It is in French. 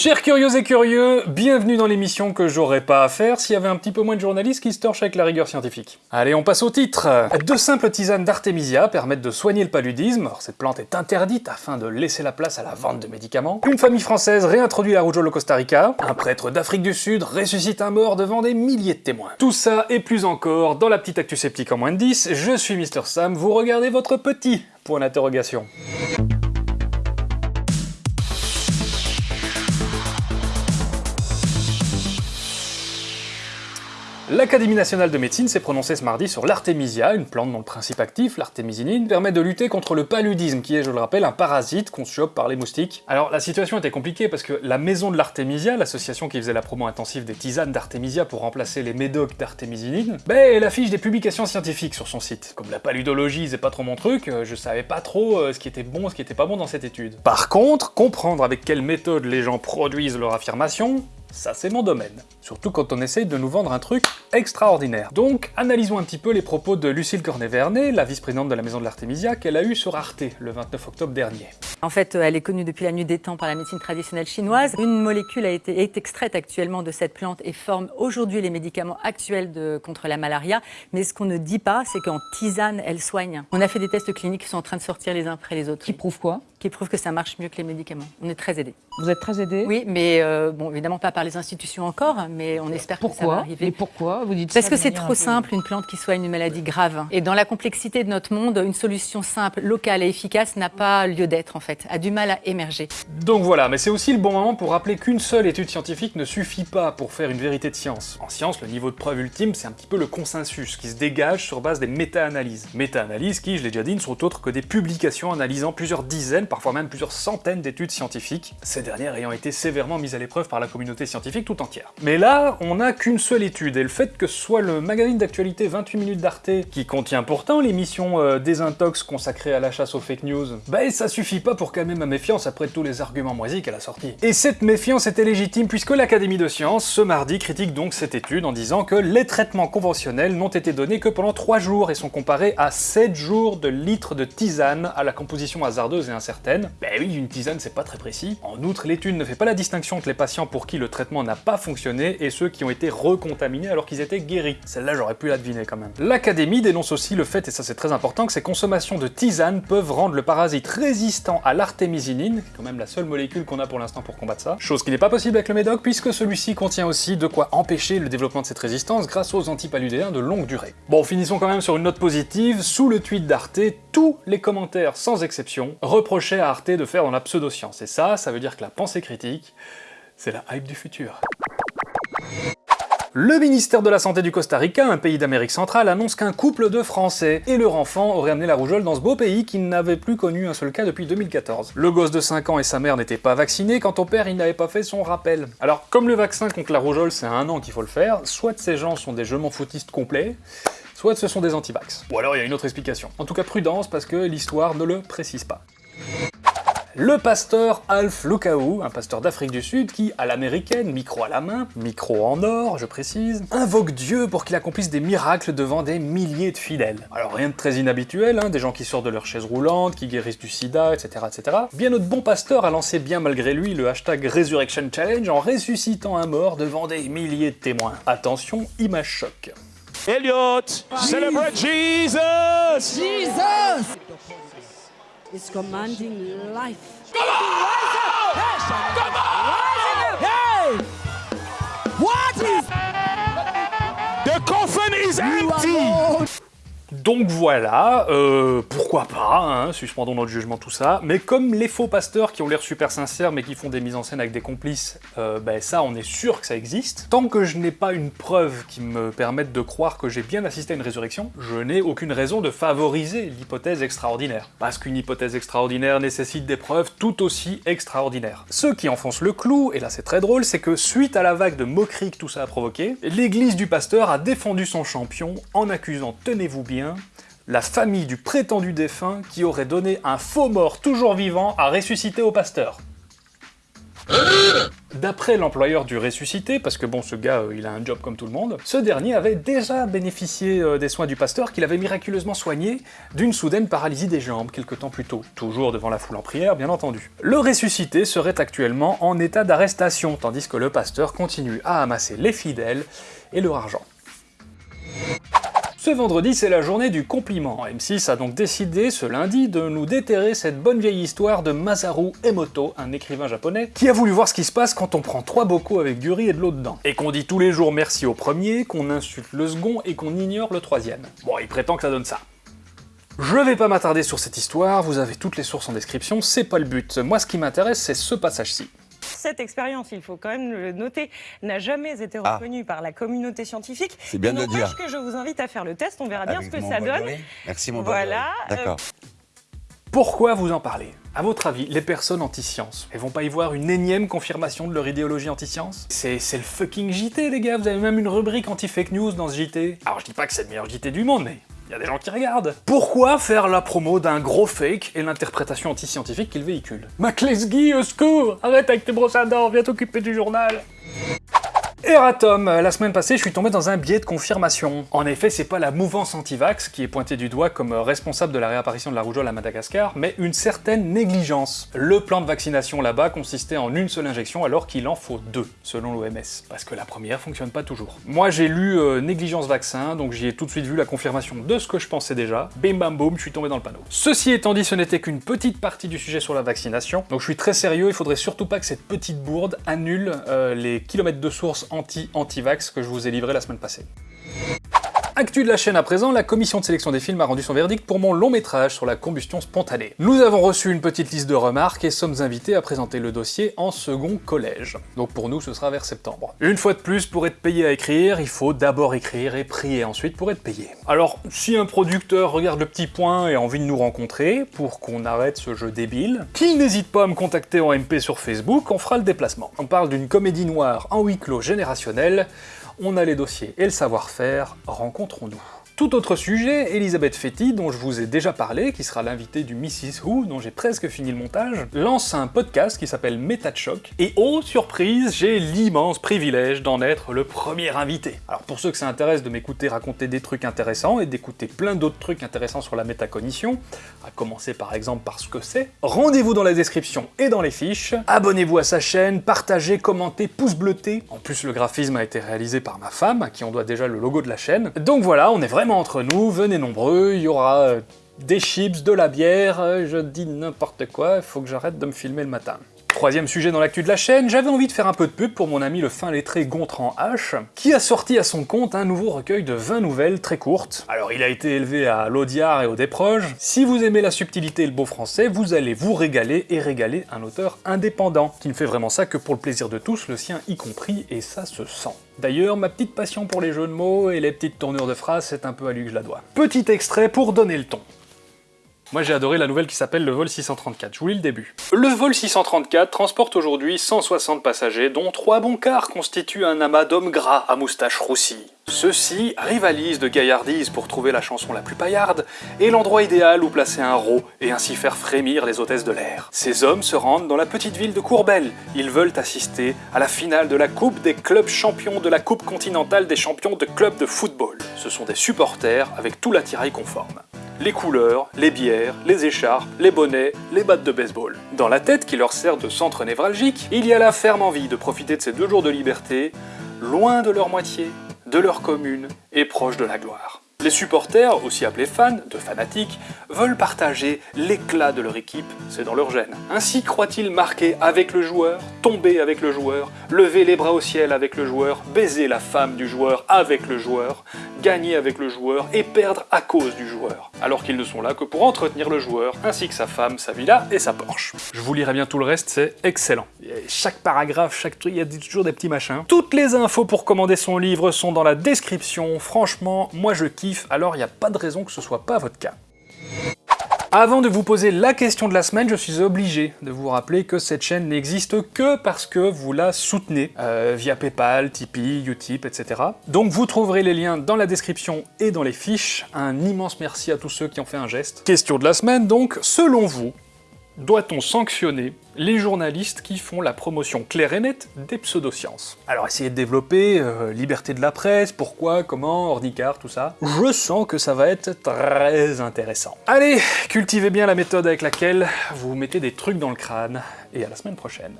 Chers curieux et curieux, bienvenue dans l'émission que j'aurais pas à faire s'il y avait un petit peu moins de journalistes qui se torchent avec la rigueur scientifique. Allez, on passe au titre Deux simples tisanes d'Artemisia permettent de soigner le paludisme, alors cette plante est interdite afin de laisser la place à la vente de médicaments. Une famille française réintroduit la rougeole au Costa Rica. Un prêtre d'Afrique du Sud ressuscite un mort devant des milliers de témoins. Tout ça et plus encore dans la petite actu sceptique en moins de 10, je suis Mister Sam, vous regardez votre petit point d'interrogation. L'Académie nationale de médecine s'est prononcée ce mardi sur l'artémisia, une plante dont le principe actif, l'artémisinine, permet de lutter contre le paludisme, qui est, je le rappelle, un parasite qu'on chope par les moustiques. Alors la situation était compliquée parce que la maison de l'artémisia, l'association qui faisait la promo intensive des tisanes d'artémisia pour remplacer les médocs d'artémisinine, ben elle affiche des publications scientifiques sur son site. Comme la paludologie c'est pas trop mon truc, euh, je savais pas trop euh, ce qui était bon, ce qui était pas bon dans cette étude. Par contre, comprendre avec quelle méthode les gens produisent leur affirmation, ça c'est mon domaine. Surtout quand on essaye de nous vendre un truc extraordinaire. Donc, analysons un petit peu les propos de Lucille Cornet-Vernet, la vice-présidente de la Maison de l'Artémisia, qu'elle a eu sur Arte le 29 octobre dernier. En fait, elle est connue depuis la nuit des temps par la médecine traditionnelle chinoise. Une molécule a été, est extraite actuellement de cette plante et forme aujourd'hui les médicaments actuels de, contre la malaria. Mais ce qu'on ne dit pas, c'est qu'en tisane, elle soigne. On a fait des tests cliniques qui sont en train de sortir les uns après les autres. Qui prouvent quoi? Qui prouvent que ça marche mieux que les médicaments. On est très aidés. Vous êtes très aidés Oui, mais euh, bon, évidemment pas par les institutions encore, mais on espère pourquoi que ça va arriver. Et pourquoi Vous dites Parce ça que c'est trop un peu- simple, une plante qui soigne une maladie grave. Et dans la complexité de notre monde, une solution simple, locale et efficace n'a pas lieu d'être en fait, a du mal à émerger. Donc voilà, mais c'est aussi le bon moment pour rappeler qu'une seule étude scientifique ne suffit pas pour faire une vérité de science. En science, le niveau de preuve ultime, c'est un petit peu le consensus, qui se dégage sur base des méta-analyses. Méta-analyses qui, je l'ai déjà dit, ne sont autres que des publications analysant plusieurs dizaines, parfois même plusieurs centaines d'études scientifiques, ces dernières ayant été sévèrement mises à l'épreuve par la communauté scientifique tout entière. Mais là, on n'a qu'une seule étude, et le fait que ce soit le magazine d'actualité 28 minutes d'Arte, qui contient pourtant l'émission euh, Désintox consacrée à la chasse aux fake news, bah ça suffit pas pour calmer ma méfiance après tous les arguments moisis qu'elle a sortis. Et cette méfiance était légitime puisque l'Académie de sciences, ce mardi, critique donc cette étude en disant que les traitements conventionnels n'ont été donnés que pendant 3 jours et sont comparés à 7 jours de litres de tisane à la composition hasardeuse et incertaine. Ben oui, une tisane c'est pas très précis. En outre, l'étude ne fait pas la distinction entre les patients pour qui le traitement n'a pas fonctionné et ceux qui ont été recontaminés alors qu'ils étaient guéris. Celle-là j'aurais pu la deviner quand même. L'Académie dénonce aussi le fait, et ça c'est très important, que ces consommations de tisane peuvent rendre le parasite résistant à l'artémisinine, quand même la seule molécule qu'on a pour l'instant pour combattre ça, chose qui n'est pas possible avec le médoc puisque celui-ci contient aussi de quoi empêcher le développement de cette résistance grâce aux antipaludéens de longue durée. Bon, finissons quand même sur une note positive, sous le tweet d'Arte, tous les commentaires, sans exception, à Arte de faire dans la pseudoscience, et ça, ça veut dire que la pensée critique, c'est la hype du futur. Le ministère de la Santé du Costa Rica, un pays d'Amérique centrale, annonce qu'un couple de Français et leur enfant auraient amené la rougeole dans ce beau pays qui n'avait plus connu un seul cas depuis 2014. Le gosse de 5 ans et sa mère n'étaient pas vaccinés, quant au père il n'avait pas fait son rappel. Alors comme le vaccin contre la rougeole c'est un an qu'il faut le faire, soit ces gens sont des je m'en foutistes complets, soit ce sont des antivax. Ou alors il y a une autre explication. En tout cas prudence parce que l'histoire ne le précise pas. Le pasteur Alf Lukaou, un pasteur d'Afrique du Sud qui, à l'américaine, micro à la main, micro en or, je précise, invoque Dieu pour qu'il accomplisse des miracles devant des milliers de fidèles. Alors rien de très inhabituel, hein, des gens qui sortent de leur chaise roulante, qui guérissent du sida, etc., etc. Bien notre bon pasteur a lancé bien malgré lui le hashtag Resurrection Challenge en ressuscitant un mort devant des milliers de témoins. Attention, image choc. Elliot, celebrate Jesus! Jesus is commanding life. Come on! Come on! Hey! What is The coffin is empty! Donc voilà, euh, pourquoi pas, hein, suspendons notre jugement tout ça, mais comme les faux pasteurs qui ont l'air super sincères mais qui font des mises en scène avec des complices, euh, ben ça on est sûr que ça existe, tant que je n'ai pas une preuve qui me permette de croire que j'ai bien assisté à une résurrection, je n'ai aucune raison de favoriser l'hypothèse extraordinaire. Parce qu'une hypothèse extraordinaire nécessite des preuves tout aussi extraordinaires. Ceux qui enfoncent le clou, et là c'est très drôle, c'est que suite à la vague de moquerie que tout ça a provoqué, l'église du pasteur a défendu son champion en accusant, tenez-vous bien, la famille du prétendu défunt qui aurait donné un faux mort toujours vivant à ressusciter au pasteur. D'après l'employeur du ressuscité, parce que bon, ce gars, euh, il a un job comme tout le monde, ce dernier avait déjà bénéficié euh, des soins du pasteur qu'il avait miraculeusement soigné d'une soudaine paralysie des jambes quelque temps plus tôt, toujours devant la foule en prière, bien entendu. Le ressuscité serait actuellement en état d'arrestation, tandis que le pasteur continue à amasser les fidèles et leur argent. Ce vendredi, c'est la journée du compliment. M6 a donc décidé ce lundi de nous déterrer cette bonne vieille histoire de Masaru Emoto, un écrivain japonais, qui a voulu voir ce qui se passe quand on prend trois bocaux avec du riz et de l'eau dedans. Et qu'on dit tous les jours merci au premier, qu'on insulte le second et qu'on ignore le troisième. Bon, il prétend que ça donne ça. Je vais pas m'attarder sur cette histoire, vous avez toutes les sources en description, c'est pas le but. Moi, ce qui m'intéresse, c'est ce passage-ci. Cette expérience, il faut quand même le noter, n'a jamais été Ah. reconnue par la communauté scientifique. C'est bien de le dire. que je vous invite à faire le test, on verra bien ce que ça donne. Merci mon. Voilà. euh, D'accord. Pourquoi vous en parlez? À votre avis, les personnes anti-science, elles vont pas y voir une énième confirmation de leur idéologie anti-science? C'est c'est le fucking JT, les gars, vous avez même une rubrique anti-fake news dans ce JT. Alors je dis pas que c'est le meilleur JT du monde, mais il y a des gens qui regardent. Pourquoi faire la promo d'un gros fake et l'interprétation anti-scientifique qu'il véhicule? McLesguy, au secours! Arrête avec tes brosses à dents, viens t'occuper du journal Eratom, la semaine passée, je suis tombé dans un biais de confirmation. En effet, c'est pas la mouvance anti-vax qui est pointée du doigt comme responsable de la réapparition de la rougeole à Madagascar, mais une certaine négligence. Le plan de vaccination là-bas consistait en une seule injection alors qu'il en faut deux, selon l'OMS, parce que la première fonctionne pas toujours. Moi, j'ai lu euh, négligence vaccin, donc j'y ai tout de suite vu la confirmation de ce que je pensais déjà. Bim bam boum, je suis tombé dans le panneau. Ceci étant dit, ce n'était qu'une petite partie du sujet sur la vaccination, donc je suis très sérieux, il faudrait surtout pas que cette petite bourde annule euh, les kilomètres de sources anti-anti-vax que je vous ai livrés la semaine passée. Actu de la chaîne à présent, la commission de sélection des films a rendu son verdict pour mon long métrage sur la combustion spontanée. Nous avons reçu une petite liste de remarques et sommes invités à présenter le dossier en second collège. Donc pour nous, ce sera vers septembre. Une fois de plus, pour être payé à écrire, il faut d'abord écrire et prier ensuite pour être payé. Alors, si un producteur regarde le petit point et a envie de nous rencontrer pour qu'on arrête ce jeu débile, qu'il n'hésite pas à me contacter en MP sur Facebook, on fera le déplacement. On parle d'une comédie noire en huis clos générationnel, on a les dossiers et le savoir-faire, rencontrons-nous. Tout autre sujet, Elisabeth Fetty, dont je vous ai déjà parlé, qui sera l'invitée du Mrs. Who, dont j'ai presque fini le montage, lance un podcast qui s'appelle Méta de choc, et oh surprise, j'ai l'immense privilège d'en être le premier invité. Alors pour ceux que ça intéresse de m'écouter raconter des trucs intéressants et d'écouter plein d'autres trucs intéressants sur la métacognition, à commencer par exemple par ce que c'est, rendez-vous dans la description et dans les fiches, abonnez-vous à sa chaîne, partagez, commentez, pouce bleuté. En plus le graphisme a été réalisé par ma femme, à qui on doit déjà le logo de la chaîne. Donc voilà, on est vraiment entre nous, venez nombreux, il y aura euh, des chips, de la bière, euh, je dis n'importe quoi, il faut que j'arrête de me filmer le matin. Troisième sujet dans l'actu de la chaîne, j'avais envie de faire un peu de pub pour mon ami le fin lettré Gontran H, qui a sorti à son compte un nouveau recueil de 20 nouvelles très courtes. Alors il a été élevé à l'Audiard et au Desproges. Si vous aimez la subtilité et le beau français, vous allez vous régaler et régaler un auteur indépendant, qui ne fait vraiment ça que pour le plaisir de tous, le sien y compris, et ça se sent. D'ailleurs, ma petite passion pour les jeux de mots et les petites tournures de phrases, c'est un peu à lui que je la dois. Petit extrait pour donner le ton. Moi j'ai adoré la nouvelle qui s'appelle le vol 634, je vous lis le début. Le vol 634 transporte aujourd'hui 160 passagers, dont trois bons quarts constituent un amas d'hommes gras à moustache roussie. Ceux-ci rivalisent de gaillardise pour trouver la chanson la plus paillarde et l'endroit idéal où placer un rot et ainsi faire frémir les hôtesses de l'air. Ces hommes se rendent dans la petite ville de Courbel. Ils veulent assister à la finale de la Coupe des clubs champions de la Coupe continentale des champions de clubs de football. Ce sont des supporters avec tout l'attirail conforme les couleurs, les bières, les écharpes, les bonnets, les battes de baseball. Dans la tête qui leur sert de centre névralgique, il y a la ferme envie de profiter de ces deux jours de liberté, loin de leur moitié, de leur commune et proche de la gloire. Les supporters, aussi appelés fans, de fanatiques, veulent partager l'éclat de leur équipe, c'est dans leur gène. Ainsi croient-ils marquer avec le joueur, tomber avec le joueur, lever les bras au ciel avec le joueur, baiser la femme du joueur avec le joueur, gagner avec le joueur et perdre à cause du joueur, alors qu'ils ne sont là que pour entretenir le joueur, ainsi que sa femme, sa villa et sa Porsche. Je vous lirai bien tout le reste, c'est excellent. Chaque paragraphe, chaque truc, il y a toujours des petits machins. Toutes les infos pour commander son livre sont dans la description, franchement, moi je kiffe, alors il n'y a pas de raison que ce soit pas votre cas. Avant de vous poser la question de la semaine, je suis obligé de vous rappeler que cette chaîne n'existe que parce que vous la soutenez euh, via Paypal, Tipeee, Utip, etc. Donc vous trouverez les liens dans la description et dans les fiches. Un immense merci à tous ceux qui ont fait un geste. Question de la semaine donc, selon vous, Doit-on sanctionner les journalistes qui font la promotion claire et nette des pseudosciences? Alors essayez de développer euh, liberté de la presse, pourquoi, comment, ordicar, tout ça. Je sens que ça va être très intéressant. Allez, cultivez bien la méthode avec laquelle vous mettez des trucs dans le crâne, et à la semaine prochaine.